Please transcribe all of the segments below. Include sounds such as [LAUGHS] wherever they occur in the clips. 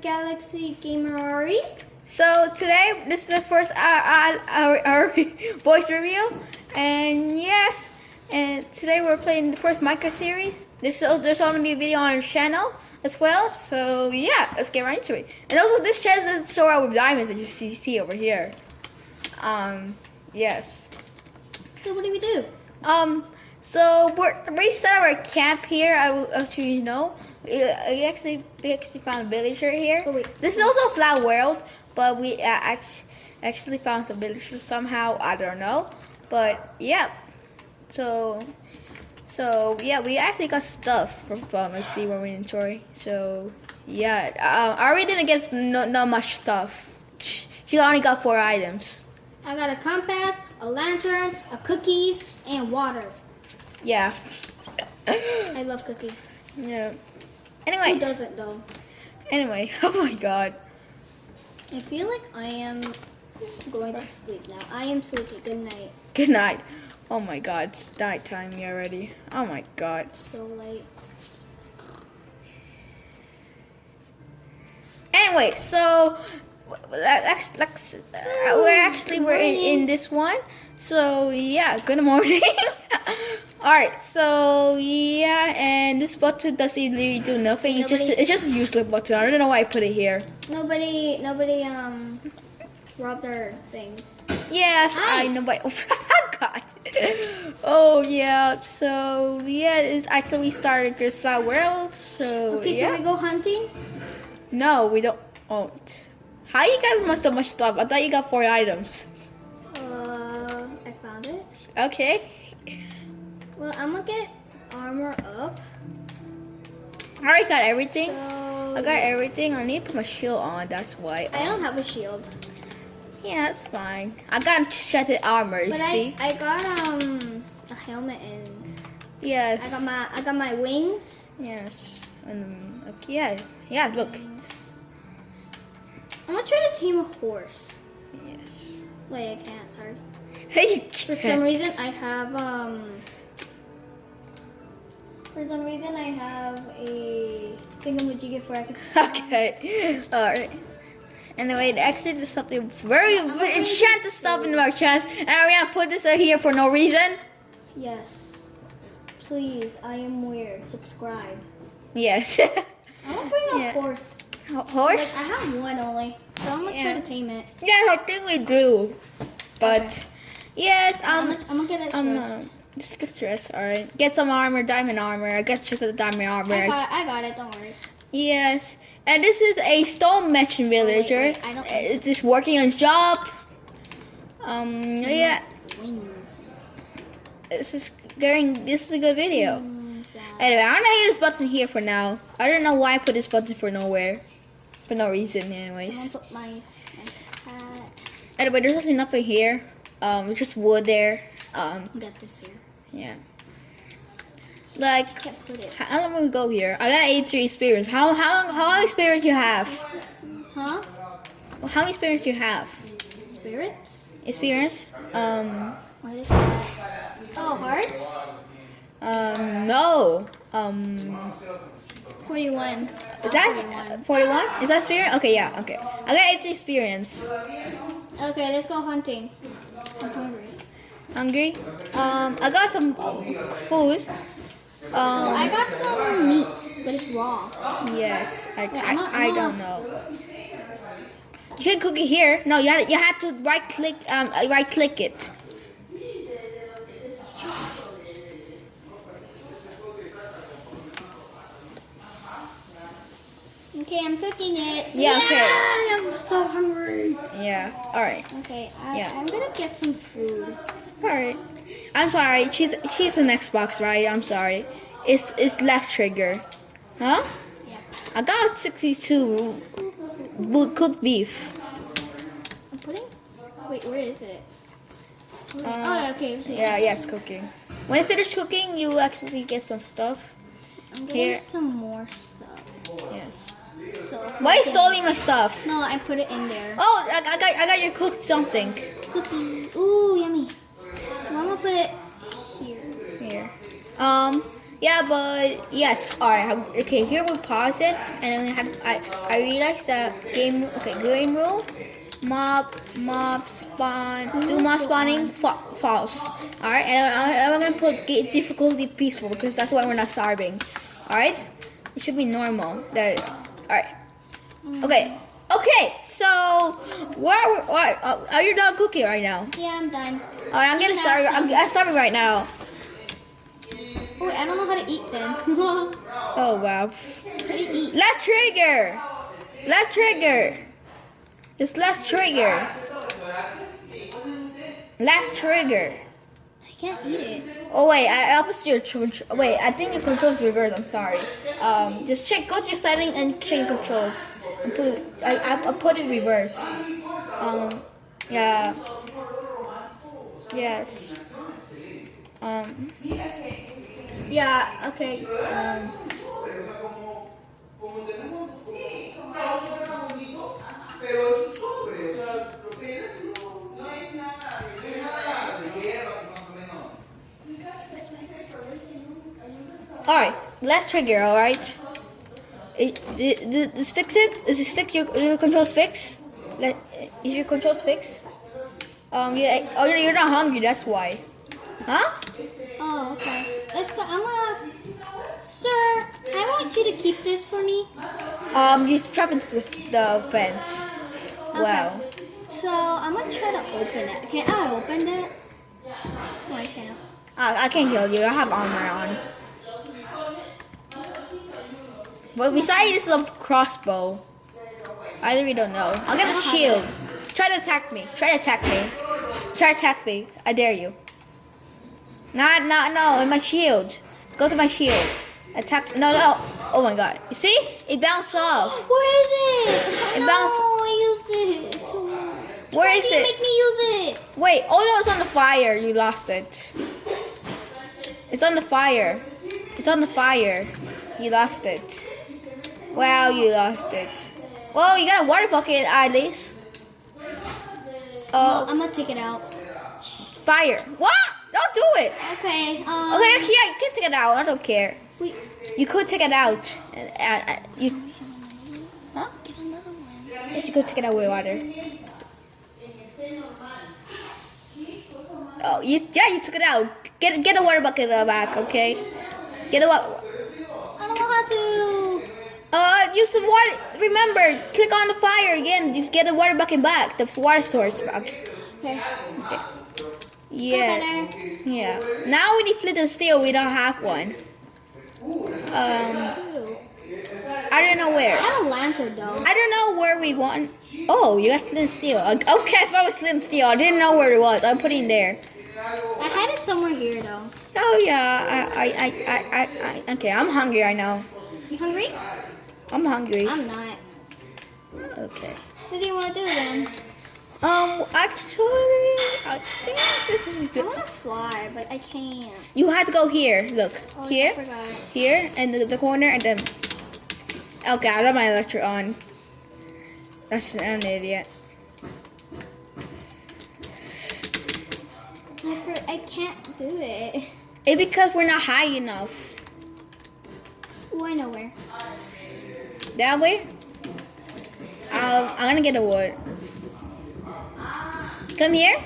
Galaxy Gamer Ari. So today, this is the first our, our, our, our voice review, and yes, and today we're playing the first Minecraft series. This there's only be a video on our channel as well. So yeah, let's get right into it. And also, this chest is so out with diamonds that you see, see over here. Um, yes. So what do we do? Um, so we're we set our camp here. I will actually you know. We, we actually we actually found a villager here. Oh. This is also a flat world, but we uh, act- actually found some villagers somehow. I don't know, but yeah. So, so yeah, we actually got stuff from our see our inventory. So yeah, uh, Ari didn't get no, not much stuff. She only got four items. I got a compass, a lantern, a cookies, and water. Yeah. I love cookies. yeah. Who Anyways, doesn't though? anyway, [LAUGHS] oh my god. I feel like I am going to sleep now. I am sleepy. Good night. Good night. Oh my god, it's nighttime already. Oh my god. It's so late. Anyway, so let's let's uh, we're actually we're in, in this one. So yeah, good morning. [LAUGHS] All right, so yeah, and this button doesn't really do nothing. It's just it's just a useless button. I don't know why I put it here. Nobody, nobody, um, robbed our things. Yes, Hi. I know, but [LAUGHS] oh god. Oh yeah, so yeah, it's actually we started this flat world. So Okay, yeah. so we go hunting. No, we don't. Oh, how you guys must have much stuff? I thought you got four items. Uh, I found it. Okay. Well, I'm gonna get armor up. I already got everything. So I got everything. I need to put my shield on. That's why. I don't have a shield, Yeah, that's fine. I got shattered armor. You but see? I I got um a helmet and yes. I got my I got my wings. Yes. And okay, yeah, yeah. Look. Wings. I'm gonna try to tame a horse. Yes. Wait, I can't. Sorry. [LAUGHS] Hey. you For some reason, I have um. For some reason, I have a thingamajiggy for I can. [LAUGHS] Okay. All right. Anyway, it actually, there's something very I'm enchanted stuff in my chest, and I'm gonna put this out here for no reason. Yes. Please, I am weird. Subscribe. Yes. [LAUGHS] I'm gonna bring a Yeah. horse. Ho- Horse? Like, I have one only, so I'm gonna Yeah. try to tame it. Yeah, I think we do. But Okay. yes, I'm, um, gonna, I'm gonna get it um. Just get stressed. All right, get some armor, diamond armor. I got just the diamond armor. I got, I got it. Don't worry. Yes, and this is a stone merchant villager. wait, I don't- It's just working on his job. Um, yeah, Wings. this is getting. This is a good video. Wings. Anyway, I'm gonna use this button here for now. I don't know why I put this button for nowhere, for no reason. Anyways, put my, my anyway, there's actually nothing here. Um, just wood there. Um, got this here. Yeah. Like, Can't put it. how long we go here? I got 83 experience. How how how long experience you have? Huh? How many experience do you have? Spirits? Experience? Um, What is that? Oh, hearts? um, no. Um, 41. is that 41? Is that spirit? Okay, yeah, okay. I got 83 experience. Okay, let's go hunting. Hungry. Um, I got some food. Oh, I Um, got some meat, but it's raw. yes, I, Yeah, I, I I'm a- don't know. You can cook it here. No, you had, you had to right click, um, right click it. Okay, I'm cooking it. Yeah, okay. I'm so hungry. Yeah, alright. Okay, I, Yeah. I'm gonna get some food. Alright. I'm sorry. She's she's an Xbox, right? I'm sorry. It's it's left trigger. Huh? Yep. I got 62 bo- cooked beef. I'm putting. Wait, where is it? Where- Uh, oh, okay. Yeah, yeah, it's cooking. When it's finished cooking, you actually get some stuff. I'm getting here. some more stuff. Yes. So. Why are you stealing my stuff? No, I put it in there. Oh, I, I got I got you cooked something. Cookies. Ooh, yummy. I'm gonna put it here. Here. Um, Yeah, but yes. All right. Okay. Here we pause it, and then we have. I I realized that game. Okay, game rule. Mob mob spawn. Do mob spawning fa- false. All right, and I, I'm gonna put difficulty peaceful because that's why we're not starving. All right. It should be normal. That. All right. Okay. Okay. So where where, where uh, are you done cooking right now? Yeah, I'm done. All right, I'm started. have I'm. I'm starving right now. Oh, I don't know how to eat then. [LAUGHS] Oh wow. do you eat? Left trigger. Left trigger. It's left trigger. Left trigger. I can't eat it. Oh wait, I opposite your. Wait, I think your controls reversed. I'm sorry. Um, just check. Go to your setting and check your controls. And put. I, I I put it reverse. Um, yeah. Yes. Um. Yeah. Okay. Um. All right, let's trigger. All right. It, th- th- this fix it. Is this fix your your controls fix? Let, is your controls fix? Um, yeah. Oh, you're you're not hungry. That's why. Huh? Oh, okay. Let's go. I'm gonna. Sir, I want you to keep this for me. Um, you trap into the, the fence. Wow. So I'm gonna try to open it. Can I open it? No, I can't. I, I can't kill you. I have armor on. But besides, this is a crossbow. I really don't know. I'll get a shield. Try to attack me. Try to attack me. Try to attack me. I dare you. Not, not, no. In my shield. Go to my shield. Attack. No, no. Oh my god. You see? It bounced [GASPS] off. Where is it? It no, bounced- I used it. Where Why is you it? Make me use it. Wait. Oh no, it's on the fire. You lost it. It's on the fire. It's on the fire. You lost it. Wow, you lost it. Well, you got a water bucket at least. Oh, I'm gonna take it out. fire. What? Don't do it. Okay. Um. Okay, actually, yeah, you can take it out. I don't care. Wait. You could take it out. And, and, and you, huh? Get another one. Yes, you could take it out with water. Oh, you, yeah, you took it out. Get get the water bucket back, okay? Get the water. I don't know how to. Uh, use the water. Remember, click on the fire again. You get the water bucket back. The water source back. Okay. Yeah. Yeah. Now we need flint and steel. We don't have one. Um, I don't know where. I have a lantern though. I don't know where we want. Oh, you got flint and steel. Okay, [LAUGHS] I found flint and steel. I didn't know where it was. I'm putting it there. I had it somewhere here though. Oh yeah. I I I I I. I okay, I'm hungry right now. You hungry? I'm hungry. I'm not. Okay. What do you want to do then? Um, actually, I think this is good. I want to fly, but I can't. You have to go here. Look, Oh, here, here, and the, the corner, and then. Okay, I got my elytra on. That's I'm an idiot. I, I can't do it. It's because we're not high enough. Oh, I know where. That way. Um, I'm gonna get a wood. Come here.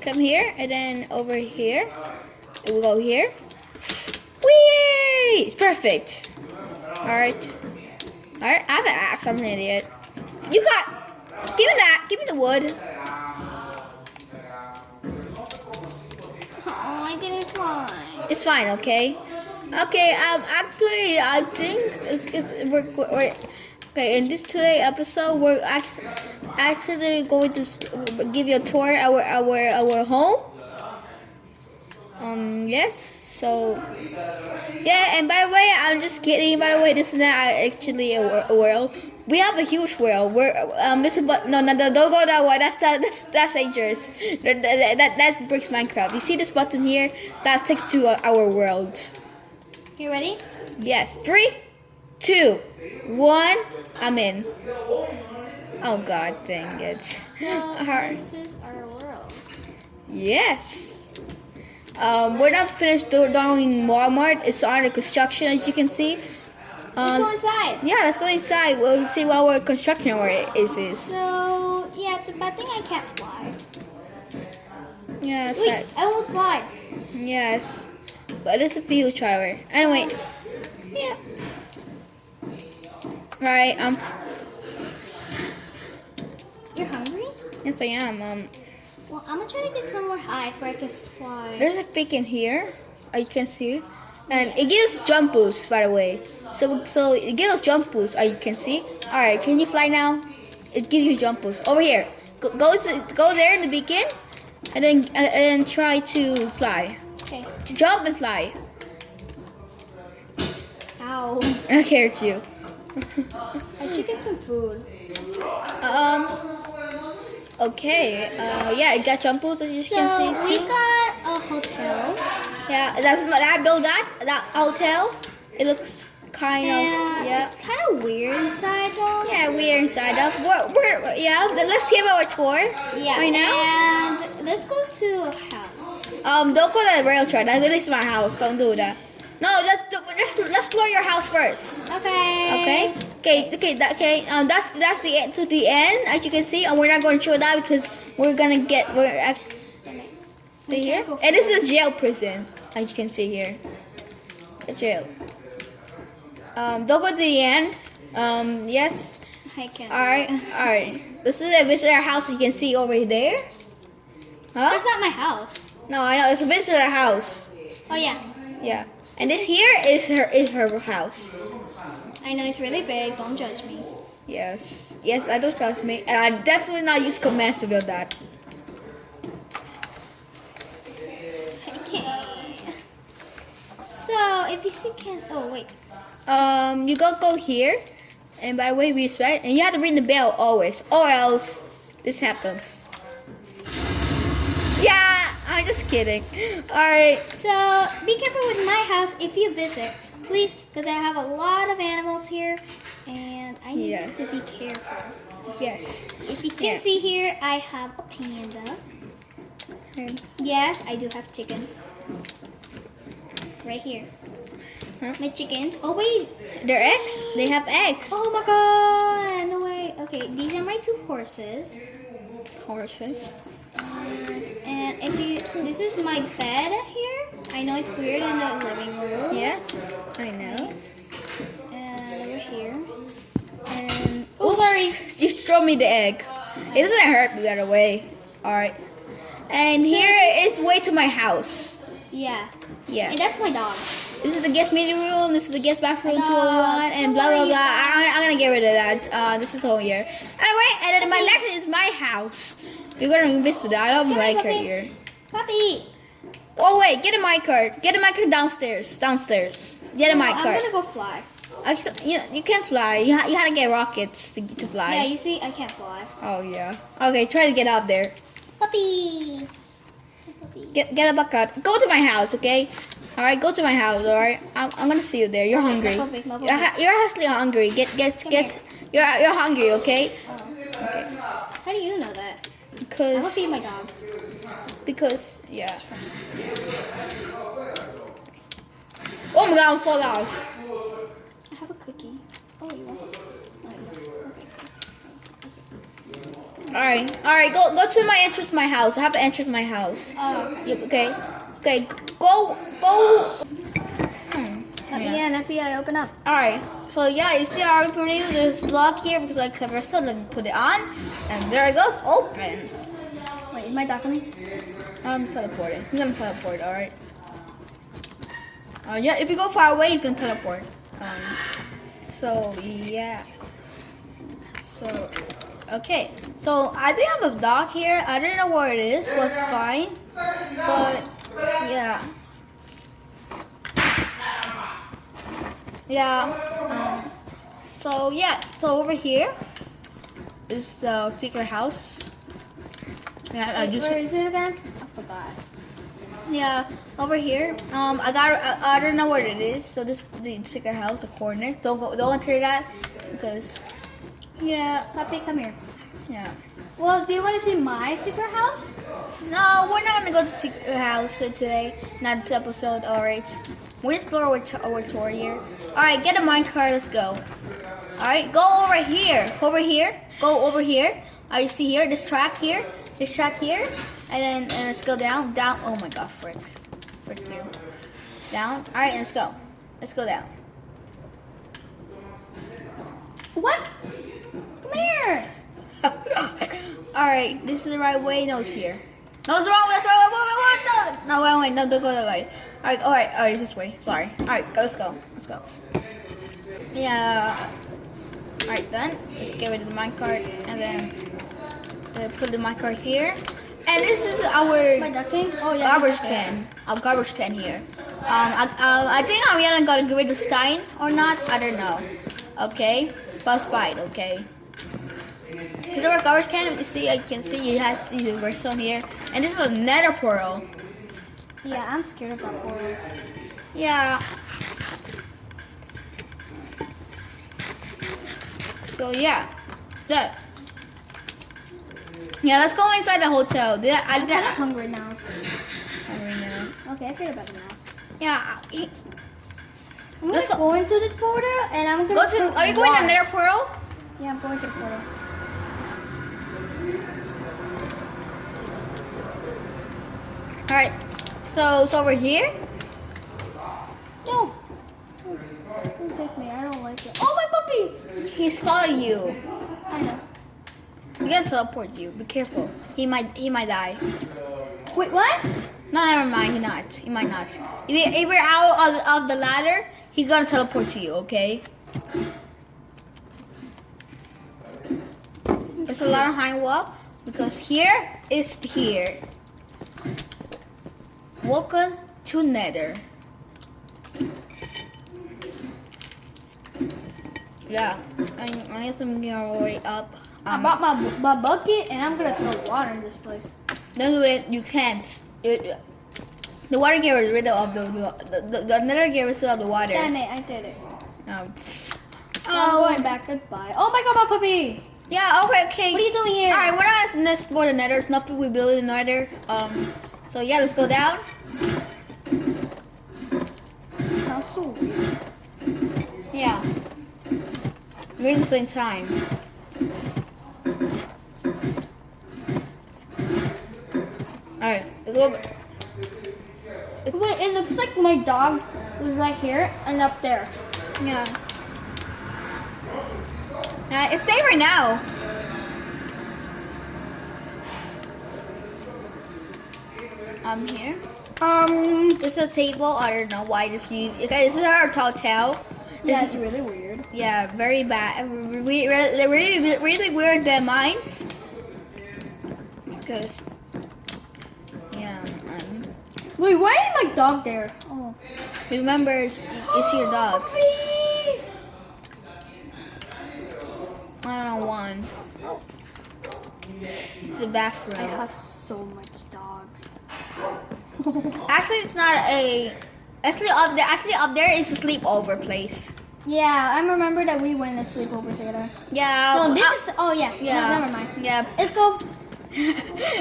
Come here, and then over here. We'll go here. Whee! It's perfect. All right. All right. I have an axe. I'm an idiot. You got. Give me that. Give me the wood. Oh, I didn't fly. It's fine. Okay. Okay. Um. Actually, I think it's, it's we're, we're okay. In this today episode, we're actually actually going to give you a tour our our our home. Um. Yes. So. Yeah. And by the way, I'm just kidding. By the way, this is not actually a, a world. We have a huge world. We're um. This is but no no no don't go that way. That's that that's that's dangerous. That that, that, breaks Minecraft. You see this button here? That takes to our world. You ready? Yes. Three, two, one. I'm in. Oh God, dang it. So Alright. [LAUGHS] this is our world. Yes. Um, we're not finished do- doing Walmart. It's under construction, as you can see. Let's go Um, inside. yeah, let's go inside. We'll see what our construction where it is. is. So yeah, the bad thing I can't fly. Yeah, that's Wait, right. I almost fly. Yes, but it's a field driver. Anyway, yeah. Right. Um. You're hungry? Yes, I am. Um. Well, I'm gonna try to get somewhere high where I can fly. There's a pig in here. as you can see, and it gives jump boost. By the way, so so it gives jump boost. As you can see. All right. Can you fly now? It gives you jump boost over here. Go go, to, go there in the beacon, and then and, and try to fly. Okay. To jump and fly. Ow. Okay, it's you. I should get some food. Um. Okay. Uh. Yeah, I got jump boost as you So can we see too. We got a hotel. Yeah, that's my that build that that hotel. It looks kind of yeah. it's kind of weird inside though. Yeah, we're inside of. We're, we're yeah. Let's give our tour. Yeah. Right now. And let's go to a house. Um. Don't go to the rail track. That is my house. Don't do that. No, let's let's let's explore your house first. Okay. Okay. Okay. Okay. That, okay. Um. That's that's the end to the end, as you can see, and we're not going to show that because we're gonna get we're actually We here. And this is a jail prison, as you can see here. The jail. Um. Don't go to the end. Um. Yes. I can't. All right. All right. This is a visitor house. You can see over there. Huh? That's not my house. No, I know it's a visitor house. Oh yeah. Yeah. And this here is her is her house. I know it's really big. Don't judge me. Yes. Yes, I don't trust me. And I definitely not use commands to build that. Okay. So if you see can oh wait. Um, you go go here, and by the way, we respect, and you have to ring the bell always, or else this happens. [LAUGHS] Just kidding. All right. So be careful with my house if you visit, please, because I have a lot of animals here, and I need Yeah. you to be careful. Yes. If you can Yeah. see here, I have a panda. And- Yes, I do have chickens. Right here. Huh? My chickens. Oh wait. They're eggs. They have eggs. Oh my god. No way. Okay, these are my two horses. Horses. And, and if you, this is my bed here. I know it's weird in the living room. Yes, I know. And over here. And Oh, sorry. you throw me the egg. It doesn't hurt me by the way. All right. And here is the way to my house. Yeah. Yes. And that's my dog. This is the guest meeting room. This is the guest bathroom No, 201 and blah blah blah. I, I'm gonna get rid of that. Uh, this is all here. Anyway, and then my next is my house. You're gonna visit that. I don't Come like here, her puppy. here. Puppy. Oh wait, get a minecart. Get a mic card downstairs. Downstairs. Get a No, mic I'm card. gonna go fly. Actually, you, you can't fly. You, ha- you had to get rockets to, to fly. Yeah, you see, I can't fly. Oh yeah. Okay, try to get up there. Puppy. Puppy. Get get a bucket. Go to my house, okay? All right, go to my house. All right. I'm, I'm gonna see you there. You're hungry. puppy, my You're, ha- you're actually hungry. Get get Come get. You're you're hungry, okay? Oh. How do you know that? I'm gonna Because feed my dog. because yeah. Oh my god, I'm fall off. I have a cookie. Oh, you want it? No, you. Okay. All right, all right. Go go to my entrance, to my house. I have to entrance to my house. Oh, Yep. Okay. Okay. Go go. Me in, FBI, open up. Alright, so yeah, you see I already put this block here because I cover so let me put it on. And there it goes, open. Wait, is my dog coming? I'm teleporting. He's gonna teleport, alright. Uh, yeah, if you go far away, you can teleport. Um, so, yeah. So, okay. So, I think I have a dog here. I don't know where it is, but it's fine. But, yeah. Yeah. Um, so, yeah. So, over here is the secret house. Yeah, I just where is it again? I forgot. yeah, over here. Um, I got. I, I don't know what it is. So this is the secret house, the coordinates. Don't go. Don't enter that because. Yeah. Puppy, come here. Yeah. Well, do you want to see my secret house? No, we're not gonna go to secret house today. Not this episode. All right. We explore t- our tour here. All right, get a minecart. Let's go. All right, go over here. Over here. Go over here. Right, you see here? This track here. This track here. And then and let's go down. Down. Oh my God, frick. Frick you. Down. All right, let's go. Let's go down. What? Come here. [LAUGHS] All right, this is the right way. No, it's here. No, it's wrong. That's wrong. Wait, wait, wait, no, no, wait, wait, no, don't go that way. All right, all right, all right, this way. Sorry. All right, go, let's go. Let's go. Yeah. All right, then let's get rid of the minecart and then uh, put the minecart here. And this is our Oh yeah. garbage can. Our garbage can here. Um, I, uh, I think Ariana got to get rid of Stein or not. I don't know. Okay, bus bite. Okay. This is our garbage can. You see, I can see you have see the redstone here, and this is a nether portal. Yeah, I'm scared of that portal. Yeah. So yeah, that. Yeah, let's go inside the hotel. Did I, I I'm kind of hungry now. hungry now. Okay, I feel better now. Yeah. I'm Let's gonna go- go into this portal and I'm gonna Go to. Are you going to nether portal? Yeah, I'm going to the portal. All right. So it's over here. No. Don't, take me. I don't like it. Oh, my puppy! He's following you. I know. He's gonna teleport you. Be careful. He might. He might die. Wait, what? No, never mind. He not. He might not. If, if you're out of, of the ladder, he's gonna teleport to you. Okay. There's a lot of high wall because here is here. Welcome to Nether. Yeah, I, I guess I'm going way up. I Um, bought my, my bucket and I'm gonna throw water in this place. Do it. You can't. It- the water gets rid of the the, the, the nether gets rid of the water. Damn it, I did it. No. I'm going back. Goodbye. Oh my god, my puppy! Yeah. Okay. Okay. What are you doing here? All right. We're not in this for the nether. It's nothing we build in the nether. Um. So yeah, let's go down. Yeah. We're in the same time. Alright, let's go. Wait, it looks like my dog was right here and up there. Yeah. Uh, stay right now. I'm here. Um, this is a table. I don't know why this you. Okay, this is our hotel. Yeah, it's really weird. Yeah, very bad. We really, really, really weird than mines. Because, yeah, um, Wait, why is my dog there? Oh. remember, it's, it's your dog. [GASPS] Please! I don't know one. It's a bathroom. I have so much. Actually, it's not a. Actually, up there. Actually, up there is a sleepover place. yeah, I remember that we went to sleepover together. Yeah. No, this uh, is the, oh yeah. Yeah. No, never mind. Yeah. Let's go.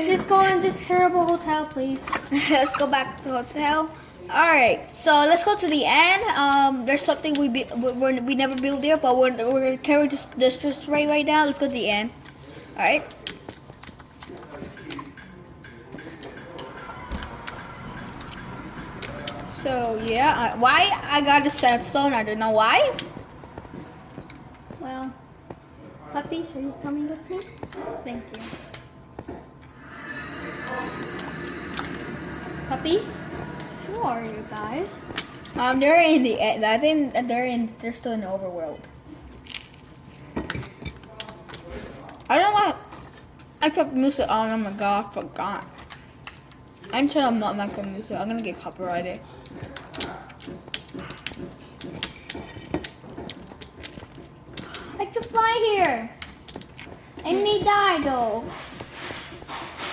Let's go in this terrible hotel, please. [LAUGHS] let's go back to the hotel. All right, so let's go to the end. Um, there's something we be, we we're, we never built there, but we're we're carrying this this just right right now. Let's go to the end. All right. So yeah, I, why I got the sandstone? I don't know why. Well, puppies, are you coming with me? Thank you. Puppies? Who are you guys? Um, they're in the. I think they're in. They're still in the overworld. I don't want. I kept music on. Oh my god, I forgot. I'm trying to not make music. I'm gonna get copyrighted. I can fly here. I may die though.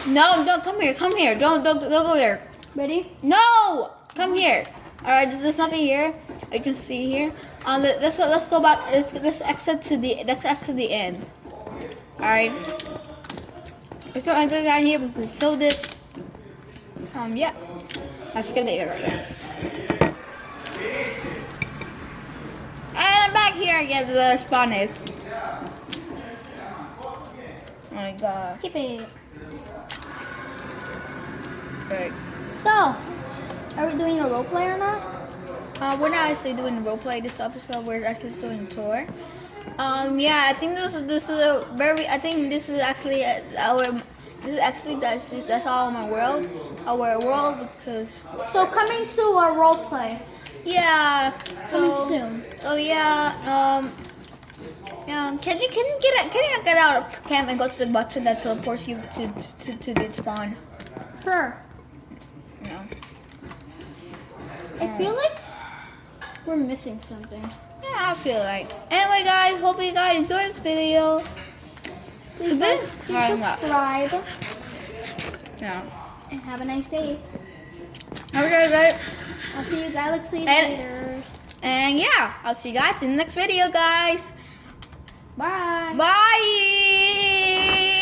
No, don't come here. Come here. Don't don't don't go there. Ready? No, come here. All right, there's this nothing here. I can see here. Um, let- let's go. Let's go back. Let's, let's exit to the. Let's exit the end. All right. There's no anything down here. but We killed it. Um, yeah. Let's skip the guys. And I'm back here again where the spawn is. Oh my god. Skip it. Right. So, are we doing a role play or not? Uh, we're not actually doing role play this episode. We're actually doing tour. Um, yeah, I think this is this is a very. I think this is actually our. This is actually that's that's all my world, our world because So coming soon, our role play. yeah. Coming So soon. so yeah. Um. Yeah, can you can you get out- can you get out of camp and go to the button that teleports you to to, to the spawn? Sure. No. I feel like we're missing something. Yeah, I feel like. Anyway, guys, hope you guys enjoyed this video. Please, like, please subscribe Yeah. and have a nice day. Have a good day. I'll see you galaxies And- later. And yeah, I'll see you guys in the next video, guys. Bye. Bye.